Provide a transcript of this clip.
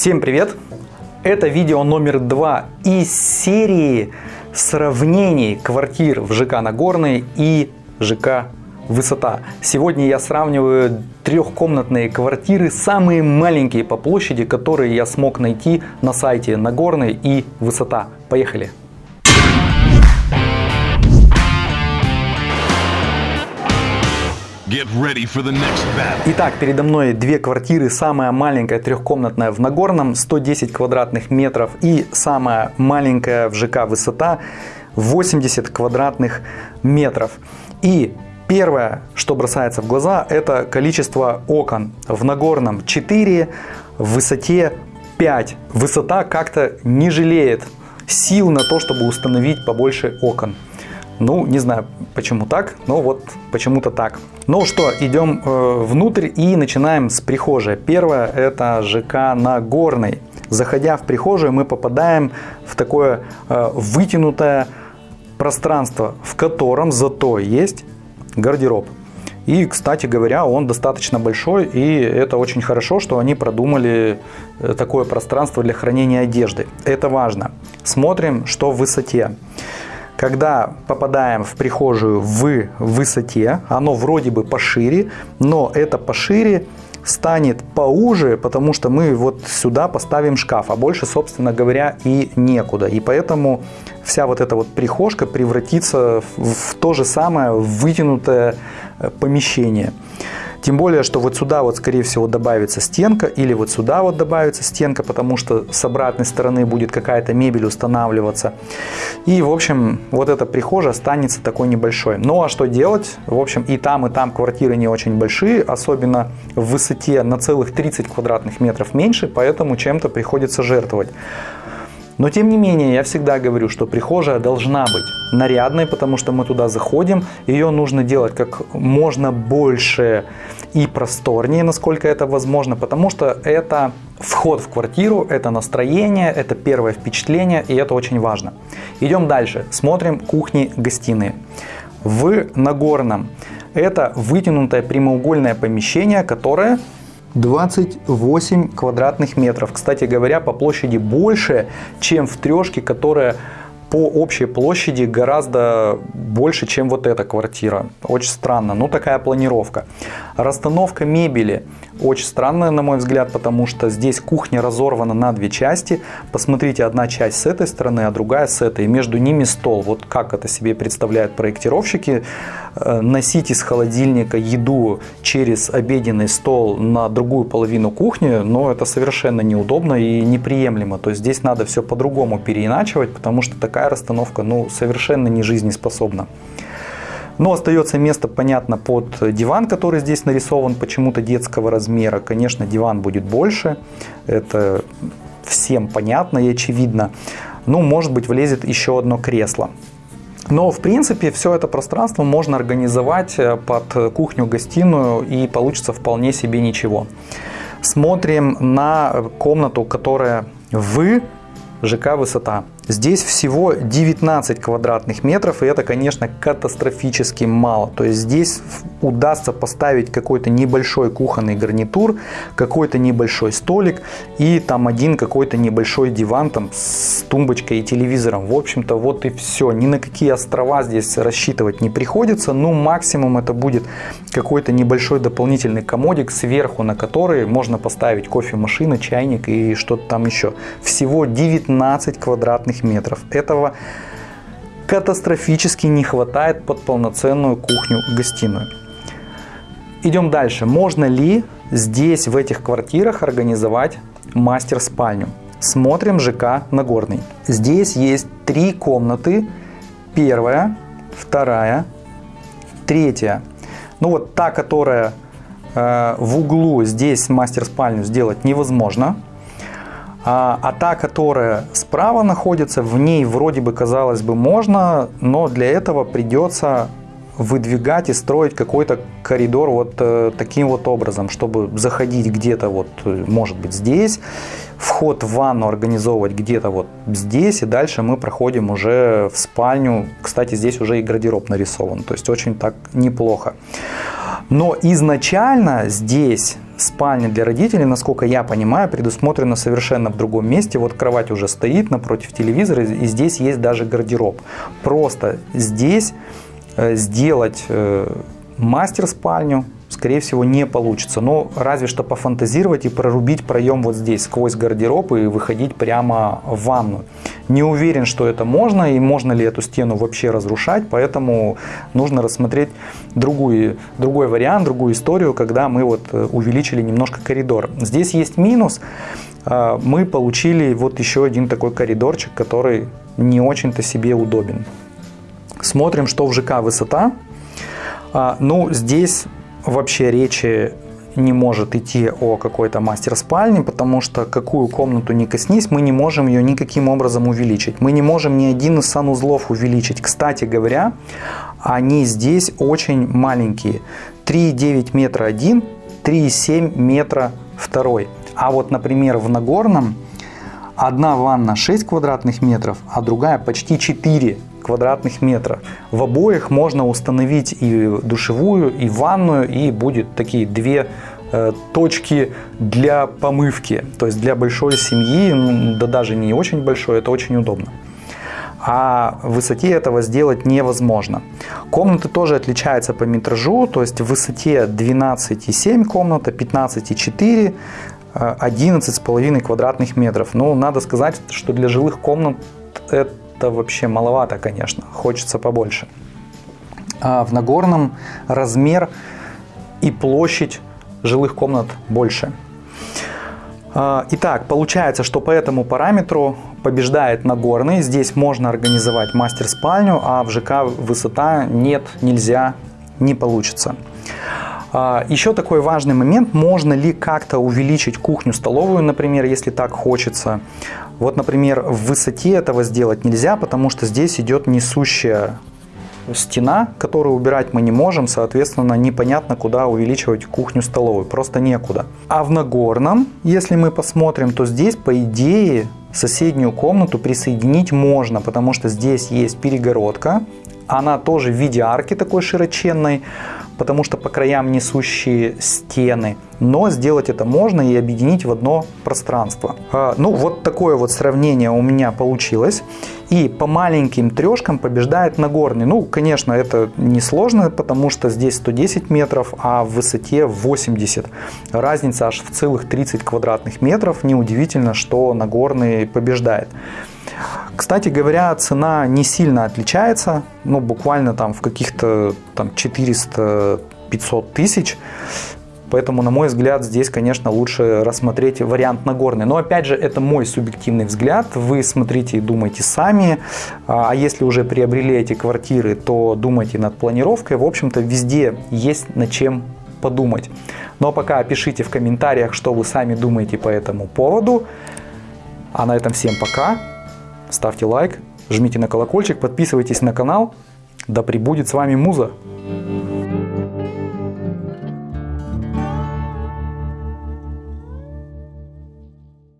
Всем привет! Это видео номер два из серии сравнений квартир в ЖК Нагорный и ЖК Высота. Сегодня я сравниваю трехкомнатные квартиры, самые маленькие по площади, которые я смог найти на сайте Нагорный и Высота. Поехали! Итак, передо мной две квартиры. Самая маленькая трехкомнатная в Нагорном, 110 квадратных метров. И самая маленькая в ЖК Высота, 80 квадратных метров. И первое, что бросается в глаза, это количество окон. В Нагорном 4, в Высоте 5. Высота как-то не жалеет сил на то, чтобы установить побольше окон. Ну, не знаю, почему так, но вот почему-то так. Ну что, идем э, внутрь и начинаем с прихожей. Первое это ЖК Нагорный. Заходя в прихожую, мы попадаем в такое э, вытянутое пространство, в котором зато есть гардероб. И, кстати говоря, он достаточно большой, и это очень хорошо, что они продумали э, такое пространство для хранения одежды. Это важно. Смотрим, что в высоте. Когда попадаем в прихожую в высоте, оно вроде бы пошире, но это пошире станет поуже, потому что мы вот сюда поставим шкаф, а больше, собственно говоря, и некуда. И поэтому вся вот эта вот прихожка превратится в то же самое вытянутое э, помещение. Тем более, что вот сюда вот скорее всего добавится стенка или вот сюда вот добавится стенка, потому что с обратной стороны будет какая-то мебель устанавливаться. И в общем вот эта прихожая останется такой небольшой. Ну а что делать? В общем и там и там квартиры не очень большие, особенно в высоте на целых 30 квадратных метров меньше, поэтому чем-то приходится жертвовать. Но тем не менее, я всегда говорю, что прихожая должна быть нарядной, потому что мы туда заходим, ее нужно делать как можно больше и просторнее, насколько это возможно, потому что это вход в квартиру, это настроение, это первое впечатление, и это очень важно. Идем дальше, смотрим кухни-гостиные. В Нагорном это вытянутое прямоугольное помещение, которое 28 квадратных метров. Кстати говоря, по площади больше, чем в трешке, которая по общей площади гораздо больше, чем вот эта квартира. Очень странно. Ну, такая планировка. Расстановка мебели очень странная, на мой взгляд, потому что здесь кухня разорвана на две части. Посмотрите, одна часть с этой стороны, а другая с этой. Между ними стол. Вот как это себе представляют проектировщики. Э, носить из холодильника еду через обеденный стол на другую половину кухни, но это совершенно неудобно и неприемлемо. То есть здесь надо все по-другому переиначивать, потому что такая расстановка ну, совершенно не жизнеспособна. Но остается место, понятно, под диван, который здесь нарисован почему-то детского размера. Конечно, диван будет больше, это всем понятно и очевидно. Ну, может быть, влезет еще одно кресло. Но, в принципе, все это пространство можно организовать э, под кухню-гостиную и получится вполне себе ничего. Смотрим на комнату, которая в ЖК «Высота». Здесь всего 19 квадратных метров, и это, конечно, катастрофически мало. То есть здесь удастся поставить какой-то небольшой кухонный гарнитур, какой-то небольшой столик и там один какой-то небольшой диван там с тумбочкой и телевизором. В общем-то, вот и все. Ни на какие острова здесь рассчитывать не приходится. Ну, максимум это будет какой-то небольшой дополнительный комодик сверху, на который можно поставить кофемашина, чайник и что-то там еще. Всего 19 квадратных метров. Этого катастрофически не хватает под полноценную кухню-гостиную. Идем дальше. Можно ли здесь, в этих квартирах, организовать мастер-спальню? Смотрим ЖК Нагорный. Здесь есть три комнаты. Первая, вторая, третья. Ну вот та, которая э, в углу, здесь мастер-спальню сделать невозможно. А, а та, которая справа находится, в ней вроде бы, казалось бы, можно, но для этого придется выдвигать и строить какой-то коридор вот э, таким вот образом, чтобы заходить где-то вот, э, может быть, здесь, вход в ванну организовывать где-то вот здесь, и дальше мы проходим уже в спальню. Кстати, здесь уже и гардероб нарисован, то есть очень так неплохо. Но изначально здесь спальня для родителей, насколько я понимаю, предусмотрена совершенно в другом месте. Вот кровать уже стоит напротив телевизора, и здесь есть даже гардероб. Просто здесь э, сделать э, мастер-спальню, скорее всего, не получится. Но разве что пофантазировать и прорубить проем вот здесь, сквозь гардероб и выходить прямо в ванну. Не уверен, что это можно и можно ли эту стену вообще разрушать, поэтому нужно рассмотреть другую, другой вариант, другую историю, когда мы вот э, увеличили немножко коридор. Здесь есть минус. А, мы получили вот еще один такой коридорчик, который не очень-то себе удобен. Смотрим, что в ЖК высота. А, ну, здесь вообще речи не может идти о какой-то мастер-спальне, потому что какую комнату не коснись, мы не можем ее никаким образом увеличить. Мы не можем ни один из санузлов увеличить. Кстати говоря, они здесь очень маленькие. 3,9 метра один, 3,7 метра второй. А вот, например, в Нагорном одна ванна 6 квадратных метров, а другая почти 4 квадратных метра. В обоих можно установить и душевую, и ванную, и будет такие две э, точки для помывки, то есть для большой семьи, ну, да даже не очень большой, это очень удобно. А в высоте этого сделать невозможно. Комнаты тоже отличаются по метражу, то есть в высоте 12,7 комната, 15,4, 11,5 квадратных метров. Ну, надо сказать, что для жилых комнат это это вообще маловато, конечно, хочется побольше. А в Нагорном размер и площадь жилых комнат больше. А, итак, получается, что по этому параметру побеждает Нагорный. Здесь можно организовать мастер-спальню, а в ЖК высота нет, нельзя, не получится. А, Еще такой важный момент, можно ли как-то увеличить кухню-столовую, например, если так хочется. Вот, например, в высоте этого сделать нельзя, потому что здесь идет несущая стена, которую убирать мы не можем, соответственно, непонятно, куда увеличивать кухню-столовую, просто некуда. А в Нагорном, если мы посмотрим, то здесь, по идее, соседнюю комнату присоединить можно, потому что здесь есть перегородка, она тоже в виде арки такой широченной, потому что по краям несущие стены. Но сделать это можно и объединить в одно пространство. А, ну, вот такое вот сравнение у меня получилось. И по маленьким трешкам побеждает Нагорный. Ну, конечно, это несложно, потому что здесь 110 метров, а в высоте 80. Разница аж в целых 30 квадратных метров. Неудивительно, что Нагорный побеждает. Кстати говоря, цена не сильно отличается, ну буквально там в каких-то там 400-500 тысяч. Поэтому, на мой взгляд, здесь, конечно, лучше рассмотреть вариант Нагорный. Но, опять же, это мой субъективный взгляд. Вы смотрите и думайте сами. А если уже приобрели эти квартиры, то думайте над планировкой. В общем-то, везде есть над чем подумать. Но ну, а пока пишите в комментариях, что вы сами думаете по этому поводу. А на этом всем пока. Ставьте лайк, жмите на колокольчик, подписывайтесь на канал. Да пребудет с вами Муза!